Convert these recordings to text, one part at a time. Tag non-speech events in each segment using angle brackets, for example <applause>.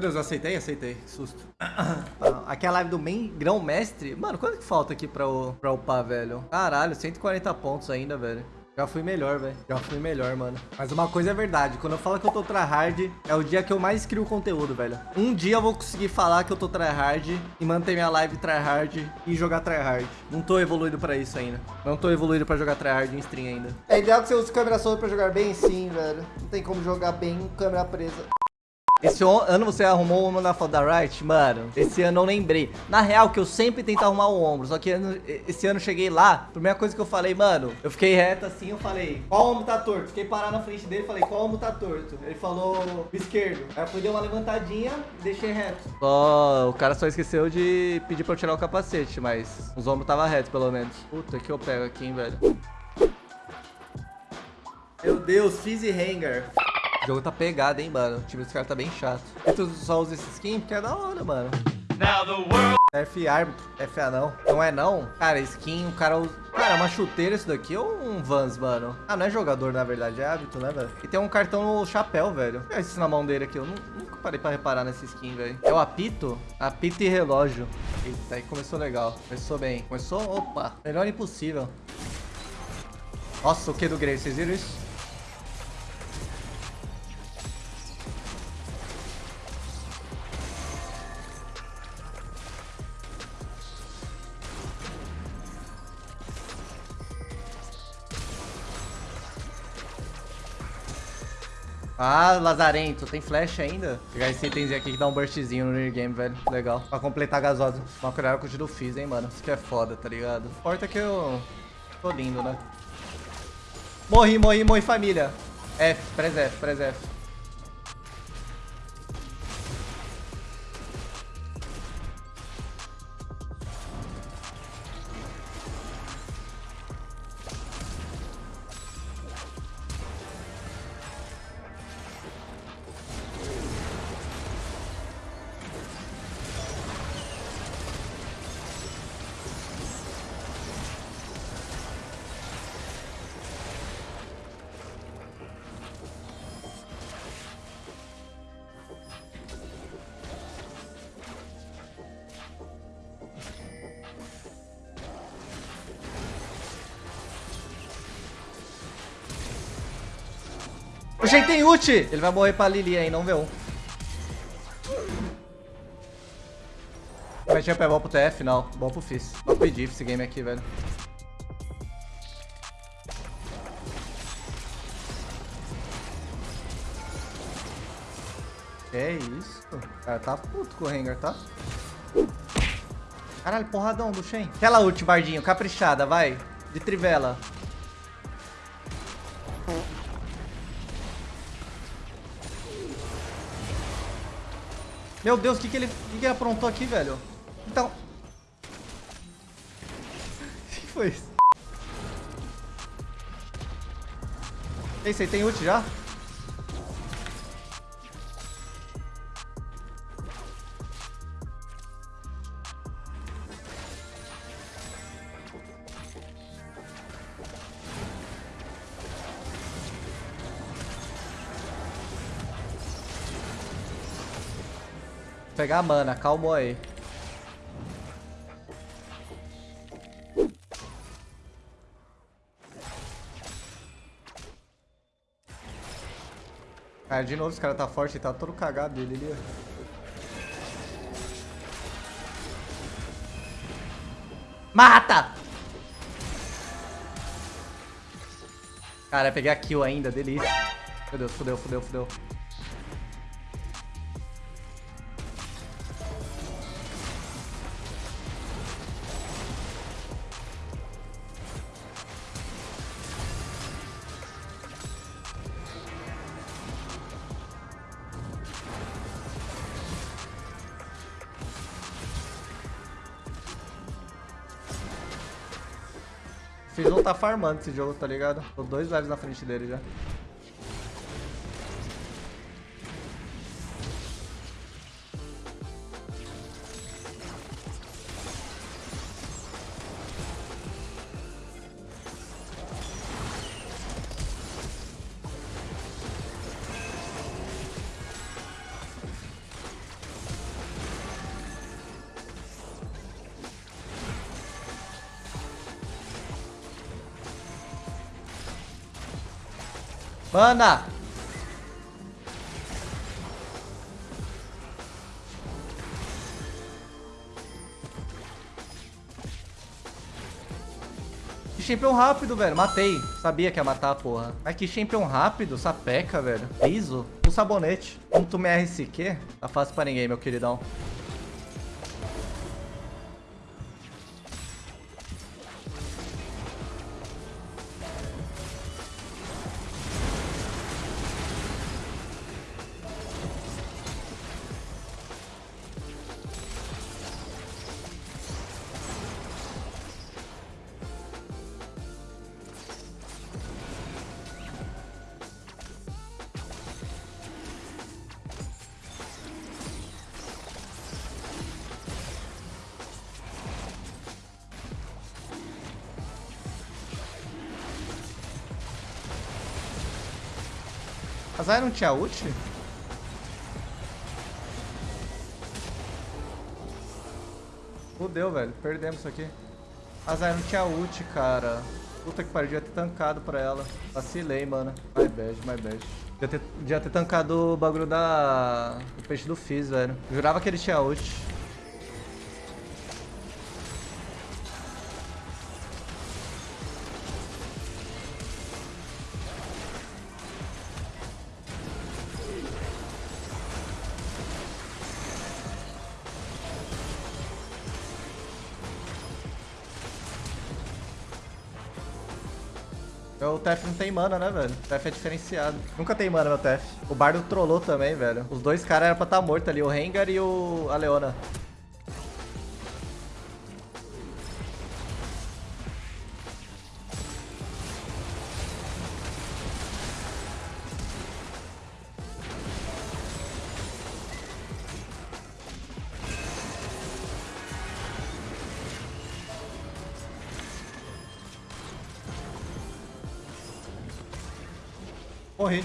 Meu Deus, eu aceitei? Aceitei. Que susto. <coughs> Aqui é a live do main grão-mestre. Mano, quanto que falta aqui pra, pra upar, velho? Caralho, 140 pontos ainda, velho. Já fui melhor, velho. Já fui melhor, mano. Mas uma coisa é verdade. Quando eu falo que eu tô tryhard, é o dia que eu mais crio conteúdo, velho. Um dia eu vou conseguir falar que eu tô tryhard e manter minha live tryhard e jogar tryhard. Não tô evoluído pra isso ainda. Não tô evoluído pra jogar tryhard em stream ainda. É ideal que você use câmera solta pra jogar bem? Sim, velho. Não tem como jogar bem com câmera presa. Esse ano você arrumou o ombro na foda da right? Mano, esse ano eu lembrei. Na real, que eu sempre tento arrumar o ombro. Só que esse ano eu cheguei lá, a primeira coisa que eu falei, mano, eu fiquei reto assim, eu falei, qual ombro tá torto? Fiquei parado na frente dele, falei, qual ombro tá torto? Ele falou, esquerdo. Aí eu fui, dei uma levantadinha e deixei reto. Só, o cara só esqueceu de pedir pra eu tirar o capacete, mas os ombros tava reto, pelo menos. Puta, que eu pego aqui, hein, velho. Meu Deus, Fizzy Hanger. O jogo tá pegado, hein, mano. O time dos caras tá bem chato. E tu só usa esse skin porque é da hora, mano. F árbitro, FA não. Não é não? Cara, skin, o cara usa... Cara, uma chuteira isso daqui ou um Vans, mano? Ah, não é jogador, na verdade, é hábito, né, velho? E tem um cartão no chapéu, velho. Olha isso na mão dele aqui, eu nunca parei pra reparar nesse skin, velho. É o apito? Apito e relógio. Eita, aí começou legal. Começou bem. Começou, opa, melhor impossível. Nossa, o que do Grey, vocês viram isso? Ah, Lazarento, tem flash ainda? Vou pegar esse itemzinho aqui que dá um burstzinho no early game, velho. Legal. Pra completar a gasosa. Uma colher com o tiro fiz, hein, mano. Isso que é foda, tá ligado? Importa que eu tô lindo, né? Morri, morri, morri, família. F, press F, press F. Oxê, tem ult! Ele vai morrer pra Lili aí, não vê um. Vai tinha pé bom pro TF, não. Bom pro Fizz. Bom pro Diff esse game aqui, velho. Que isso? O cara tá puto com o Rengar, tá? Caralho, porradão do Shen. Aquela ult, Bardinho, caprichada, vai. De trivela. Meu Deus, o que, que, ele, que, que ele aprontou aqui, velho? Então... <laughs> O que foi isso? Esse aí tem ult já? Pegar a mana, calma aí. Cara, de novo esse cara tá forte, ele tá todo cagado dele ali, Mata! Cara, peguei a kill ainda, delícia. Meu Deus, fudeu, fudeu, fudeu. Fizzle tá farmando esse jogo, tá ligado? Tô dois lives na frente dele já. Mana! Que champion rápido, velho. Matei. Sabia que ia matar, porra. Mas que champion rápido. Sapeca, velho. Liso. Um sabonete. Um tu RSQ. Tá fácil pra ninguém, meu queridão. A Zaya não tinha ult? Fudeu, velho. Perdemos isso aqui. A Zaya não tinha ult, cara. Puta que pariu, devia ter tancado pra ela. Vacilei, mano. My bad, my bad. Devia ter, devia ter tancado o bagulho da... O peixe do Fizz, velho. Jurava que ele tinha ult. O TF não tem mana, né, velho? O é diferenciado. Nunca tem mana, meu TF. O Bardo trollou também, velho. Os dois caras eram pra estar tá mortos ali, o Rengar e o... a Leona. Morri.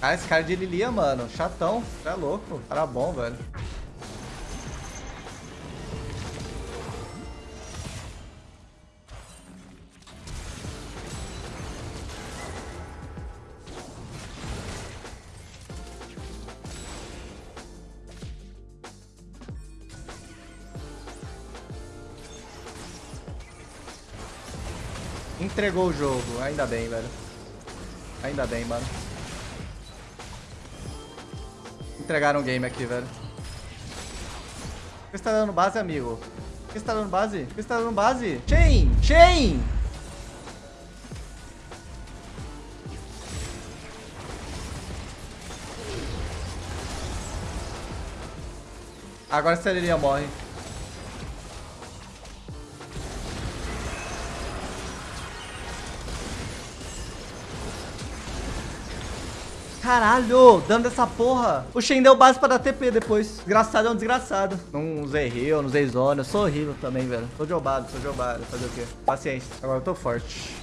Cara, esse cara de Lilia, mano. Chatão. Você é louco. Cara bom, velho. Entregou o jogo. Ainda bem, velho. Ainda bem, mano. Entregaram o game aqui, velho. Você tá dando base, amigo? Você tá dando base? Você tá dando base? Chain! Chain! Agora a Celeria morre. Caralho, dando essa porra. O Shen deu base pra dar TP depois. Desgraçado é um desgraçado. Não usei heal, não usei zona. Eu sou horrível também, velho. Tô jobado, sou jobado. Fazer o quê? Paciência. Agora eu tô forte.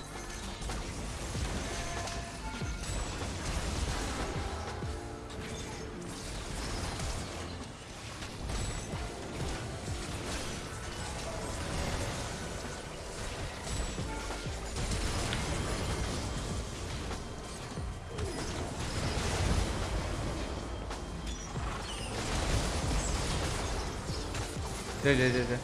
GG, GG.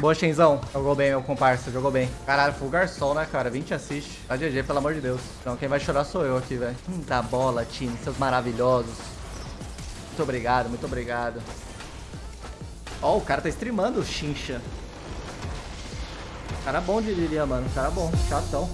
Boa, Shenzão. Jogou bem, meu comparsa. Jogou bem. Caralho, full garçom, né, cara? 20 assiste. Tá GG, pelo amor de Deus. Então, quem vai chorar sou eu aqui, velho. Hum, da bola, time. Seus maravilhosos. Muito obrigado, muito obrigado. Ó, oh, o cara tá streamando o Chincha. Cara bom de Lilia, mano. Cara bom. Chatão.